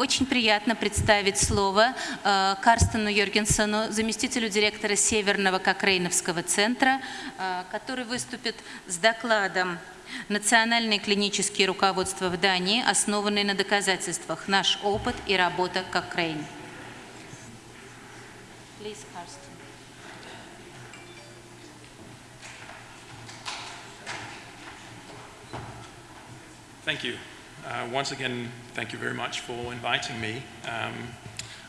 Очень приятно представить слово э, Карстену Йоргенсону, заместителю директора Северного Кокрейновского центра, э, который выступит с докладом «Национальные клинические руководства в Дании, основанные на доказательствах. Наш опыт и работа Кокрейн». Thank you. Uh, once again, thank you very much for inviting me. Um,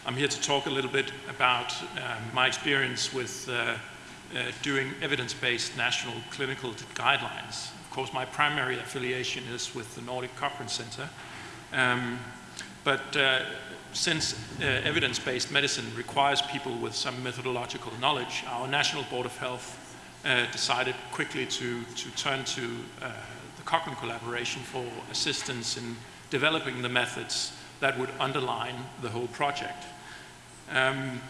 I'm here to talk a little bit about um, my experience with uh, uh, doing evidence-based national clinical guidelines. Of course, my primary affiliation is with the Nordic Cochrane Center. Um, but uh, since uh, evidence-based medicine requires people with some methodological knowledge, our National Board of Health uh, decided quickly to, to turn to the Cochrane collaboration for assistance in developing the methods that would underline the whole project. Um,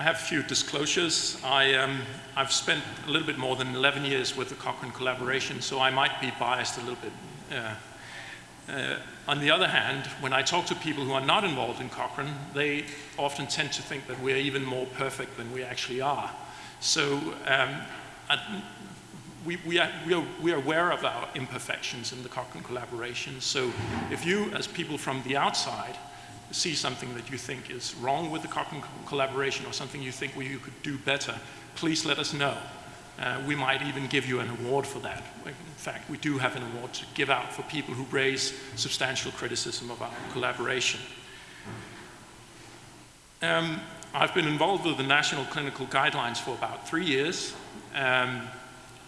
I have a few disclosures. I, um, I've spent a little bit more than 11 years with the Cochrane collaboration, so I might be biased a little bit. Uh, uh, on the other hand, when I talk to people who are not involved in Cochrane, they often tend to think that we're even more perfect than we actually are. So um, we, we, are, we, are, we are aware of our imperfections in the Cochrane collaboration. So if you, as people from the outside, see something that you think is wrong with the Cochrane collaboration or something you think you could do better, please let us know. Uh, we might even give you an award for that. In fact, we do have an award to give out for people who raise substantial criticism of our collaboration. Um, I've been involved with the National Clinical Guidelines for about three years. Um,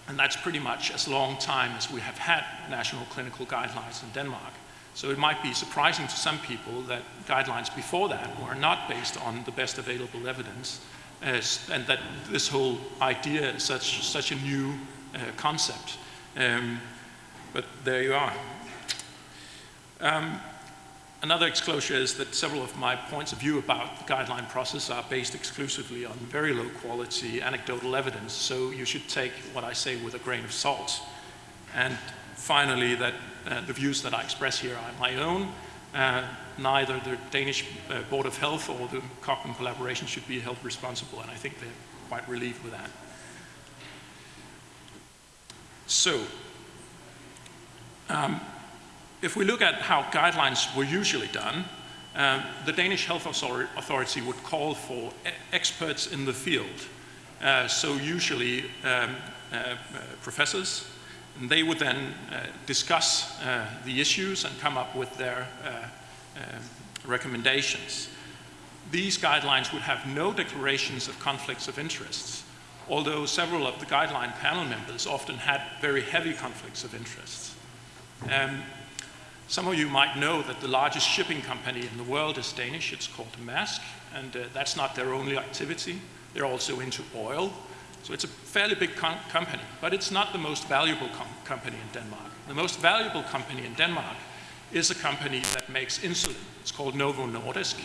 and that's pretty much as long time as we have had national clinical guidelines in Denmark. So it might be surprising to some people that guidelines before that were not based on the best available evidence, and that this whole idea is such, such a new uh, concept. Um, but there you are. Um, Another disclosure is that several of my points of view about the guideline process are based exclusively on very low quality anecdotal evidence, so you should take what I say with a grain of salt. And finally, that uh, the views that I express here are my own. Uh, neither the Danish uh, Board of Health or the Cochrane collaboration should be held responsible, and I think they're quite relieved with that. So, um, if we look at how guidelines were usually done, uh, the Danish Health Authority would call for experts in the field. Uh, so usually um, uh, uh professors, and they would then uh, discuss uh, the issues and come up with their recommendations. These guidelines would have no declarations of conflicts of interests, although several of the guideline panel members often had very heavy conflicts of interests. Um, some of you might know that the largest shipping company in the world is Danish. It's called Maersk, and uh, that's not their only activity. They're also into oil. So it's a fairly big company, but it's not the most valuable com company in Denmark. The most valuable company in Denmark is a company that makes insulin. It's called Novo Nordisk,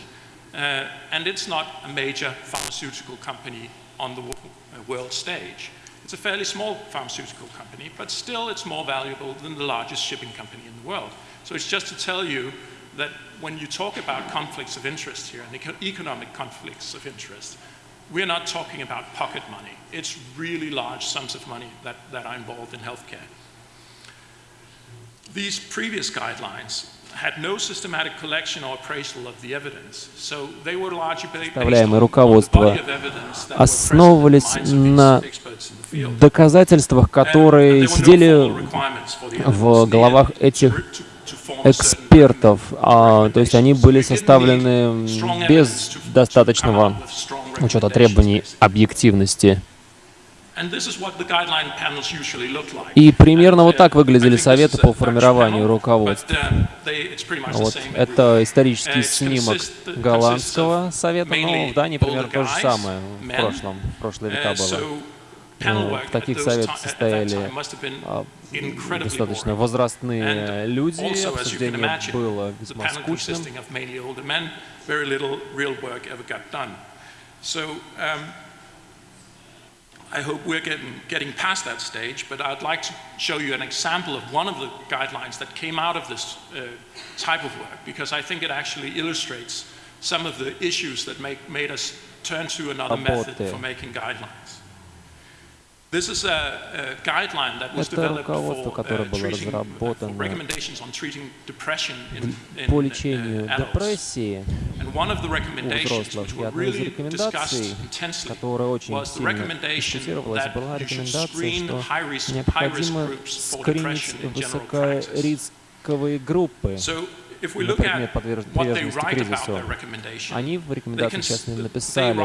uh, and it's not a major pharmaceutical company on the uh, world stage. It's a fairly small pharmaceutical company, but still it's more valuable than the largest shipping company in the world. So it's just to tell you that when you talk about conflicts of interest here and economic conflicts of interest, we're not talking about pocket money. It's really large sums of money that, that are involved in healthcare. These previous guidelines had no systematic collection or appraisal of the evidence, so they were largely based on the body of evidence that основывались на доказательствах, которые сидели в головах этих экспертов, а, то есть они были составлены без достаточного учета требований объективности. И примерно вот так выглядели советы по формированию руководств. Вот. Это исторический снимок голландского совета, но в Дании примерно то же самое в прошлом, в прошлые века было. В таких советах состояли а, достаточно возрастные люди, обсуждение было весьма скучным. I hope we're getting, getting past that stage, but I'd like to show you an example of one of the guidelines that came out of this uh, type of work, because I think it actually illustrates some of the issues that make, made us turn to another method for making guidelines. Это руководство, которое uh, было uh, разработано по uh, лечению депрессии у взрослых. И одной из рекомендаций, которая очень сильно дискутировалась, была рекомендация, что необходимо скринить высокорисковые группы So, if we на look предмет at подверж- what they приверженности write about кризису. Они в can, сейчас написали,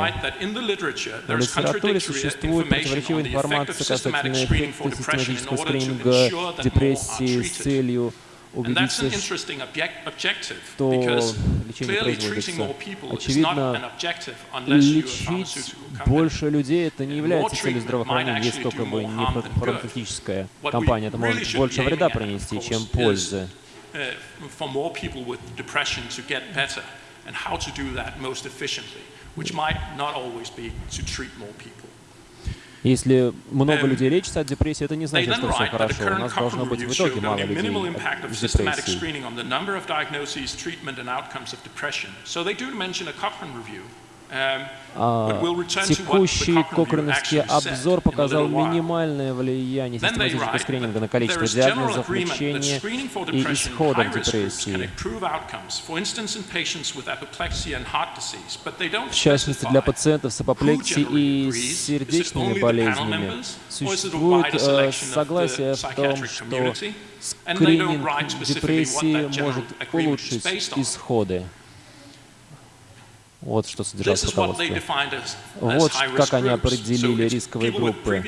в литературе существует противоречивая информация касательно эффекта систематического скрининга депрессии с целью убедиться, что лечение производится. Очевидно, лечить больше людей это не является целью здравоохранения, если только бы не фармацевтическая компания. Это может больше вреда принести, чем пользы. uh, for more people with depression to get better and how to do that most efficiently, which might not always be to treat more people. Если много Эм, людей лечится от депрессии, это не They значит, then что все write that the хорошо. У current нас должно Cochrane быть review в итоге showed мало only людей minimal impact of с systematic депрессией. screening on the number of diagnoses, treatment, and outcomes of depression. So they do mention a Cochrane review. Um, Текущий said обзор показал минимальное влияние систематического скрининга на количество диагнозов, лечения и исходов депрессии. В частности, для пациентов с апоплексией и сердечными болезнями существует э, согласие в том, что скрининг депрессии может улучшить исходы. Вот что содержалось в руководстве. Вот как они определили рисковые группы.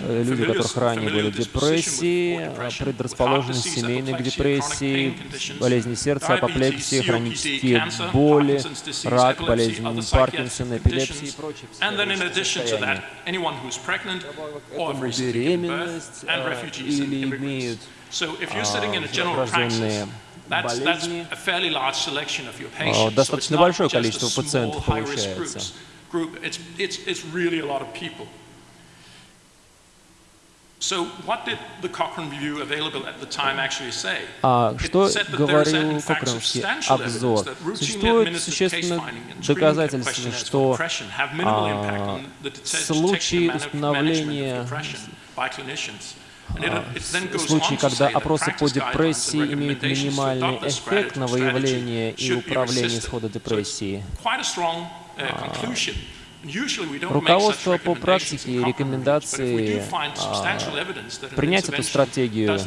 Э, Люди, у которых ранее были депрессии, предрасположенность семейной к депрессии, болезни сердца, апоплексии, хронические боли, рак, болезнь other Паркинсона, эпилепсии и прочие беременность а, или имеют So а, болезни, а, достаточно большое количество пациентов получается. А что говорил evidence обзор? Существует administered существенно case-finding and screening доказательства, questionnaires for что а, случаи установления to когда опросы по депрессии имеют минимальный эффект на выявление и управление исхода депрессии. Uh, Руководство по практике и рекомендации принять эту стратегию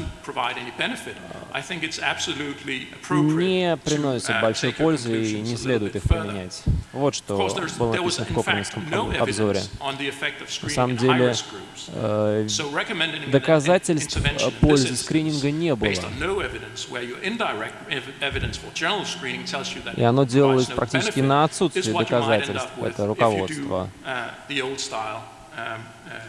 не uh, большой пользы и не следует их применять. Вот что было написано в no обзоре. На самом деле, э, доказательств пользы скрининга не было. И оно делалось практически на отсутствие доказательств, это if uh, the old style um, uh,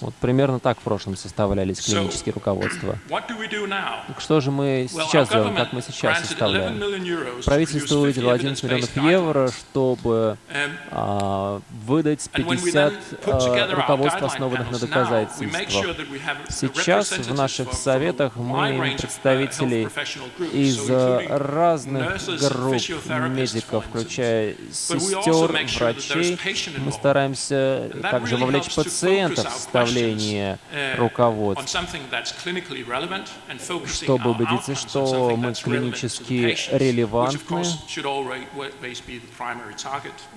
Вот примерно так в прошлом составлялись клинические руководства. Так Что же мы сейчас делаем, как мы сейчас granted 11 составляем? Правительство produce 50 выделило 11 миллионов евро, чтобы Um, а, выдать And when we 50 then put а, руководств, основанных на доказательствах. Сейчас в наших советах мы имеем uh, представителей из э, разных групп медиков, включая сестер, врачей. Мы стараемся также really вовлечь пациентов в составление questions, uh, руководств, on something that's clinically relevant and focusing чтобы убедиться, что мы клинически релевантны,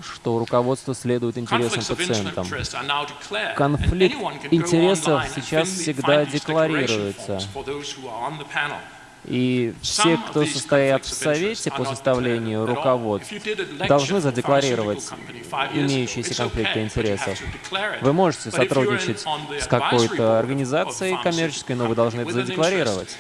что руководство следует интересам пациентам. Конфликт интересов сейчас всегда декларируется. И все, кто состоят в Совете по составлению руководств, должны задекларировать имеющиеся конфликты интересов. Вы можете сотрудничать с какой-то организацией коммерческой, но вы должны это задекларировать.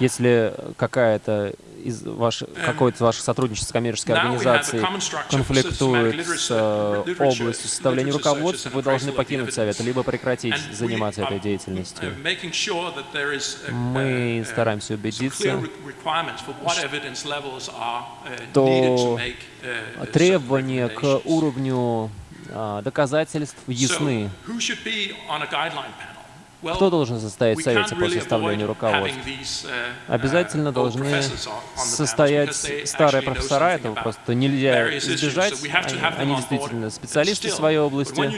Если какая-то из ваших, какой-то из ваших сотрудничеств с коммерческой организацией конфликтует с областью составления руководства, вы должны покинуть совет, либо прекратить заниматься этой деятельностью. Мы стараемся убедиться, что требования к уровню доказательств ясны. Кто должен состоять в Совете по составлению руководства? Обязательно должны состоять старые профессора, этого просто нельзя избежать. Они, они действительно специалисты в своей области.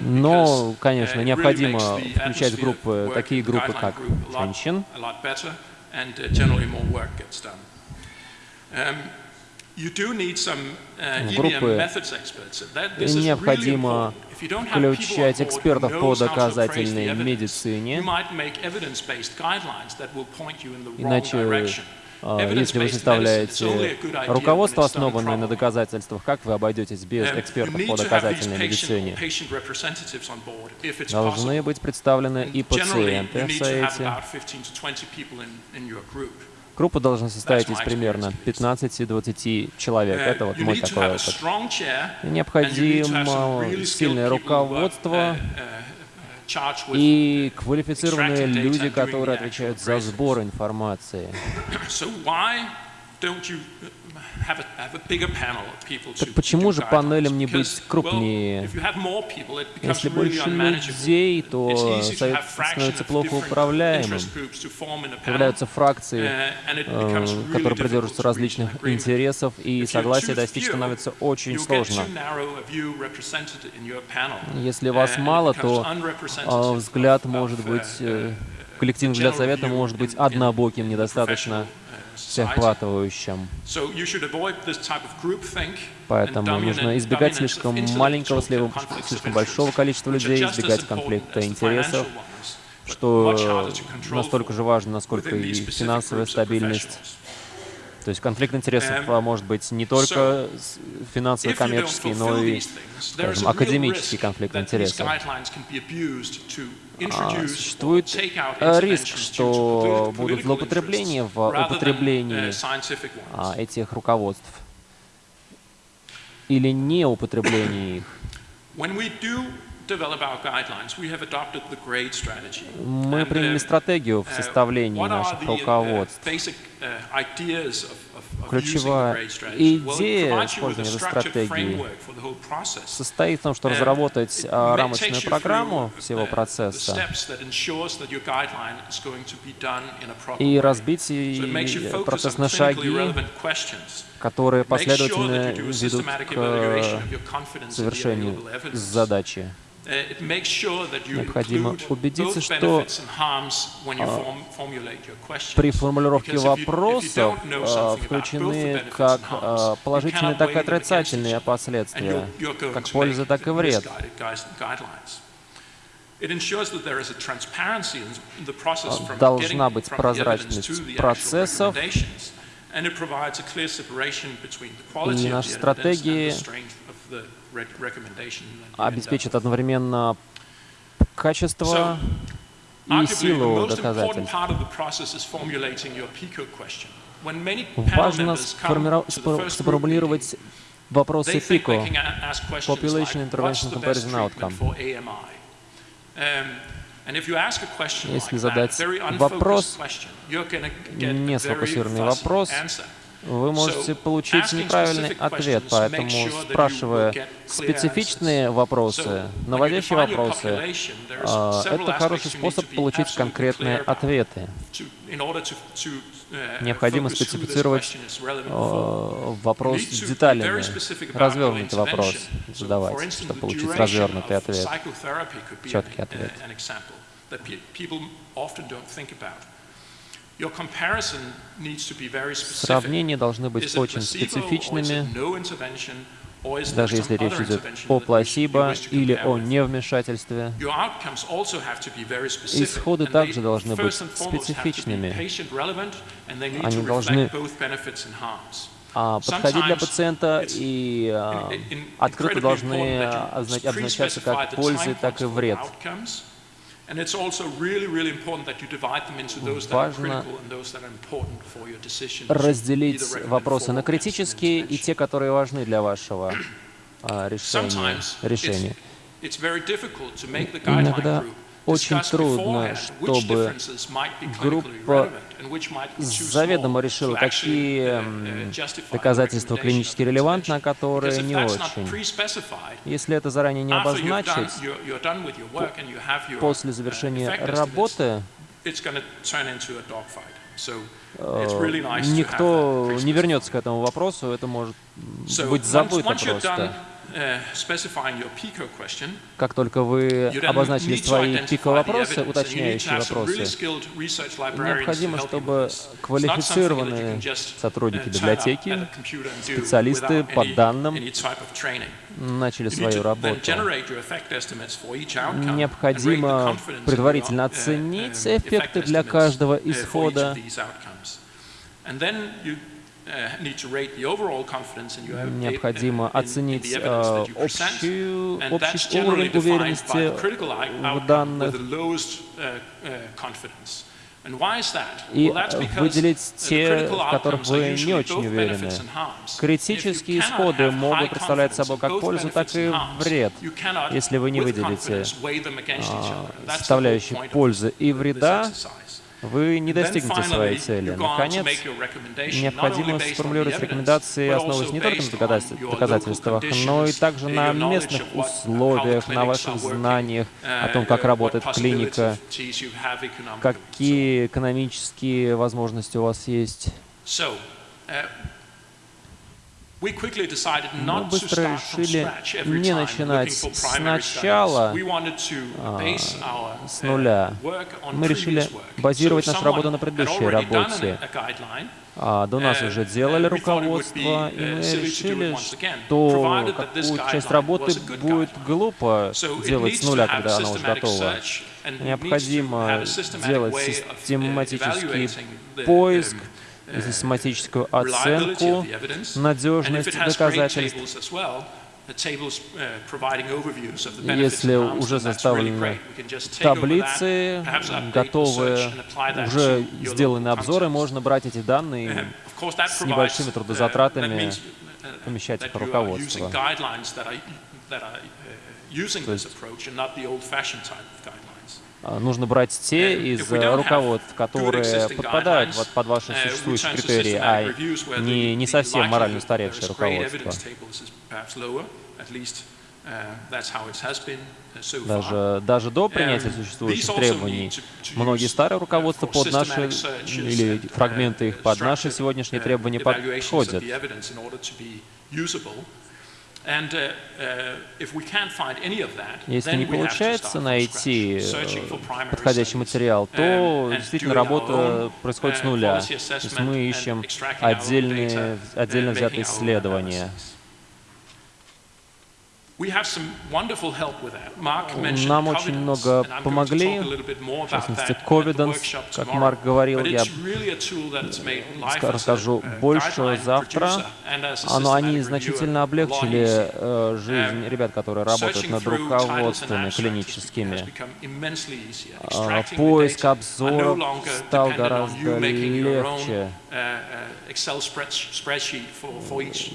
Но, конечно, необходимо включать группы, такие группы, как женщин, группы необходимо включать экспертов по доказательной медицине, иначе если вы составляете руководство, основанное на доказательствах, как вы обойдетесь без экспертов по доказательной медицине? Должны быть представлены и пациенты в Совете. Группа должна состоять из примерно 15-20 человек. Это вот мой такой опыт. Необходимо сильное руководство и квалифицированные люди, которые отвечают за сбор информации. Так почему же панелям не быть крупнее? Если больше людей, то совет становится плохо управляемым. Появляются фракции, э, которые придерживаются различных интересов, и согласие достичь становится очень сложно. Если вас мало, то э, взгляд может быть, э, коллективный взгляд совета может быть однобоким, недостаточно всеохватывающим. Поэтому нужно избегать слишком маленького, слишком большого количества людей, избегать конфликта интересов, что настолько же важно, насколько и финансовая стабильность. То есть конфликт интересов а, может быть не только финансово-коммерческий, но и, скажем, академический конфликт интересов. А, существует э, риск, что будут злоупотребления в употреблении а, этих руководств или неупотребление их. Мы приняли стратегию в uh, составлении наших uh, руководств. Ключевая идея использования этой стратегии состоит в том, что разработать а, рамочную программу всего процесса и разбить процесс на шаги, которые последовательно ведут к завершению задачи. Необходимо убедиться, что при формулировке вопросов а, включены как а, положительные, так и отрицательные последствия, как польза, так и вред. Должна быть прозрачность процессов, и наши стратегии обеспечит одновременно качество и силу доказательств. Важно сформулировать вопросы ПИКО, Population Intervention Comparison Outcome. Если задать вопрос, не сфокусированный вопрос, вы можете получить неправильный ответ, поэтому, спрашивая специфичные вопросы, наводящие вопросы, а, это хороший способ получить конкретные ответы. Необходимо специфицировать а, вопрос деталями, развернутый вопрос задавать, чтобы получить развернутый ответ, четкий ответ. Сравнения должны быть очень специфичными, даже если речь идет о пласибо или о невмешательстве. Исходы также должны быть специфичными. Они должны а, подходить для пациента и а, открыто должны озна- обозначаться как пользы, так и вред. Важно разделить вопросы на критические и те, которые важны для вашего а, решения. Иногда очень трудно, чтобы группа заведомо решила, какие uh, uh, доказательства клинически релевантны, а которые не очень. Если это заранее не обозначить, после uh, завершения работы э, никто не вернется к этому вопросу, это может быть забыто просто. Uh, Как только вы обозначили свои пико-вопросы, уточняющие вопросы, необходимо, чтобы квалифицированные сотрудники uh, библиотеки, специалисты по данным начали свою работу. Необходимо предварительно uh, оценить um, эффекты для каждого uh, исхода. Uh, Необходимо uh, оценить э, общую, общий уровень уверенности в данных uh, uh, и выделить те, в которых вы не очень уверены. Критические исходы могут представлять собой как пользу, так и вред, если вы не выделите а, составляющие пользы и вреда. Вы не достигнете своей цели. Наконец, необходимо сформулировать рекомендации, основываясь не только на доказательствах, но и также на местных условиях, на ваших знаниях, о том, uh, как uh, работает клиника, какие экономические возможности у вас есть. So, uh, we quickly decided Мы быстро решили не начинать сначала, а, с uh, нуля. Мы решили базировать нашу работу на предыдущей работе. А, до нас uh, уже делали uh, руководство, и uh, мы решили, что какую часть работы будет глупо делать с have когда она уже готова. Необходимо делать uh, систематический поиск, um, uh, систематическую оценку great доказательств. uh, Если уже that, таблицы, готовые, уже сделаны обзоры, можно брать эти данные Uh, с небольшими uh, трудозатратами uh, помещать их в руководство. guidelines that Нужно брать те из руководств, которые подпадают вот под ваши uh, существующие критерии, а не, не совсем морально устаревшее руководство. uh, uh, so far. Даже, даже до принятия Um, существующих требований, многие старые uh, руководства под наши, или фрагменты uh, их под наши сегодняшние uh, требования подходят. Если не получается найти э, подходящий материал, то Um, действительно работа происходит с uh, нуля. То есть мы ищем отдельные, отдельно uh, взятые исследования. Нам очень много помогли, в частности, Covidence, как. Марк говорил, я расскажу uh, больше завтра. Но они значительно облегчили э, жизнь ребят, которые работают над руководствами клиническими. А, Поиск обзоров стал гораздо легче. Uh, uh, uh,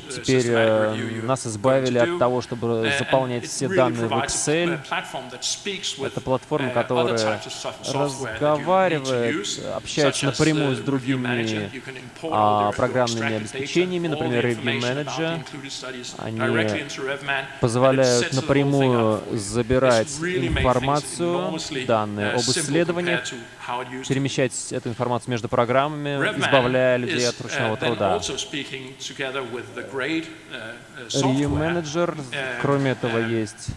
Теперь э, нас избавили от того, чтобы Uh, заполнять все данные в Excel. Это платформа, uh, которая разговаривает, общается напрямую uh, с другими а, программными обеспечениями, например, Review Manager. Они позволяют напрямую забирать информацию, данные uh, об исследованиях, перемещать эту информацию между программами, избавляя людей от ручного uh, труда. also speaking together with the grade, uh, uh, Review software, Manager, uh, кроме этого, uh, есть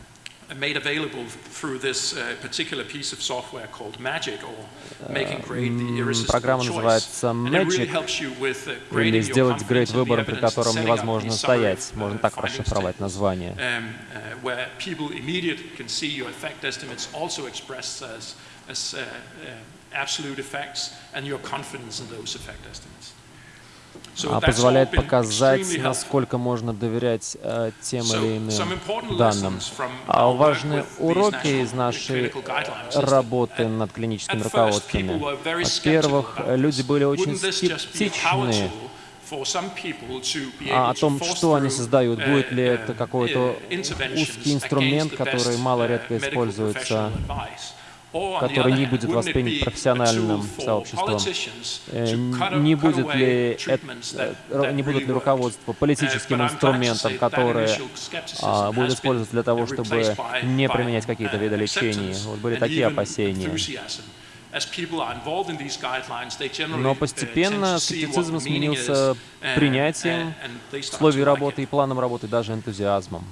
made available through this uh, particular piece of software called Magic or making grade the irresistible программа называется Magic, uh, или сделать грейд выбором, при котором невозможно стоять. Можно uh, так расшифровать название. um, uh, where people immediately can see your effect estimates also expressed as, as uh, uh, absolute effects and your confidence in those effect estimates. а, позволяет показать, насколько можно доверять э, тем или иным данным. А важные уроки из нашей работы над клиническими руководствами. Во-первых, люди были очень скептичны а о том, что они создают, будет ли это какой-то узкий инструмент, который мало-редко используется который не будет воспринят профессиональным сообществом. Э, не будет ли, это, не будет ли руководство политическим инструментом, которое а, будет использоваться для того, чтобы не применять какие-то виды лечения? Вот были такие опасения. Но постепенно скептицизм сменился принятием условий работы и планом работы, даже энтузиазмом.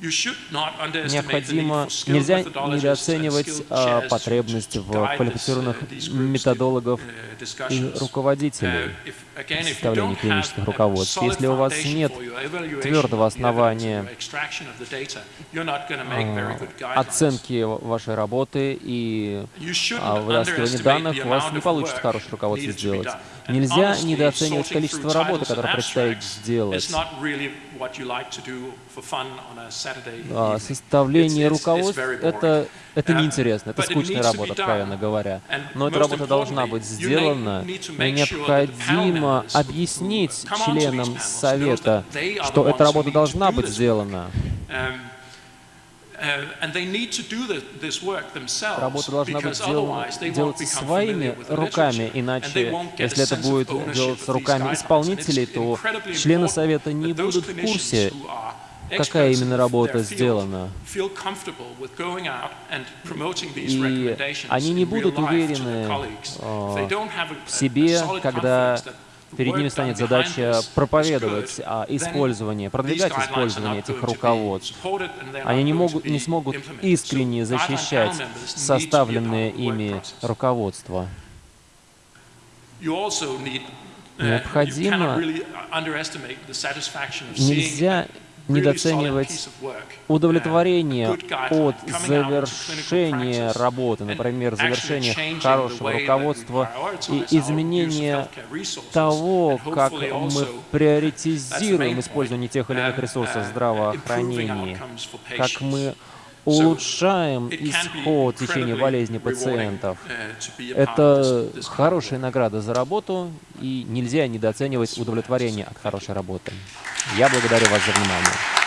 Необходимо, нельзя недооценивать а, потребность в квалифицированных методологов uh, и руководителей uh, составления клинических руководств. Если у вас нет твердого основания а, оценки вашей работы и а, вытаскивания данных, у вас не получится хорошее руководство сделать. Нельзя недооценивать количество работы, которое предстоит сделать. А, составление руководств — это, это неинтересно, это скучная работа, откровенно говоря. Но эта работа должна быть сделана, и необходимо объяснить членам Совета, что эта работа должна быть сделана. Работа должна быть делаться своими руками, иначе, если это будет делаться руками исполнителей, то члены Совета не будут в курсе, какая именно работа сделана. И они не будут уверены в себе, когда перед ними станет задача проповедовать а, использование, продвигать использование этих руководств. Они не, могут, не смогут искренне защищать составленные ими руководства. Необходимо, нельзя недооценивать удовлетворение от завершения работы, например, завершения хорошего руководства и изменения того, как мы приоритизируем использование тех или иных ресурсов здравоохранения, как мы улучшаем исход течения болезни пациентов. Это хорошая награда за работу, и нельзя недооценивать удовлетворение от хорошей работы. Я благодарю вас за внимание.